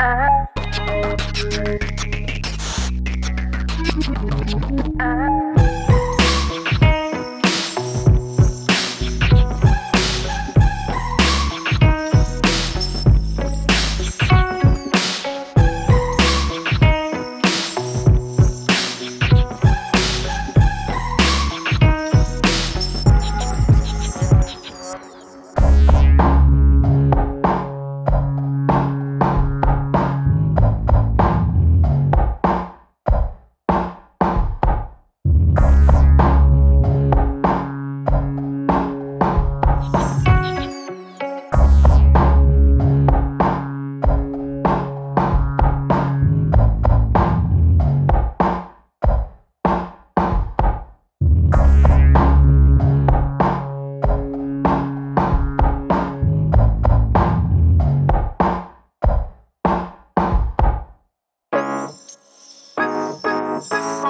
아.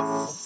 Bye.